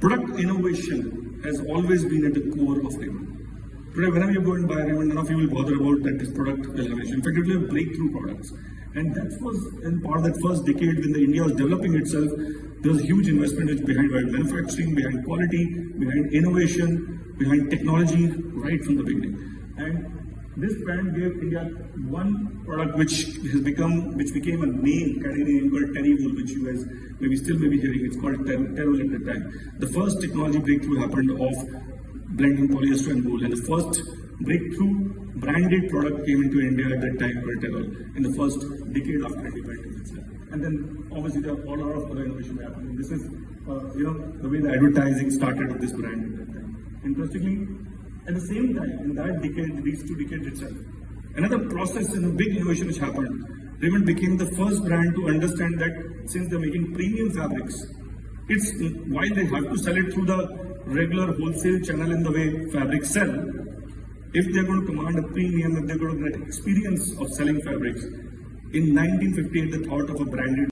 Product innovation has always been at the core of Raymond. Today, whenever you go and buy Raymond, none of you will bother about that this product innovation. In fact, it will have breakthrough products. And that was in part of that first decade when the India was developing itself, there was huge investment behind manufacturing, behind quality, behind innovation, behind technology, right from the beginning. And this brand gave India one product which has become, which became a name category name called Terrywool, which you guys maybe still may be hearing. It's called Ter Terrywool at the time. The first technology breakthrough happened of blending polyester and wool, and the first breakthrough branded product came into India at that time called Terrywool in the first decade after independence itself. And then obviously there are all lot of other innovation happening. This is, uh, you know, the way the advertising started of this brand at that time. Interestingly, at the same time, in that decade, these two decades itself, another process and a big innovation which happened, Raymond became the first brand to understand that since they're making premium fabrics, it's while they have to sell it through the regular wholesale channel in the way fabrics sell, if they're going to command a premium, if they're going to get experience of selling fabrics, in 1958, the thought of a branded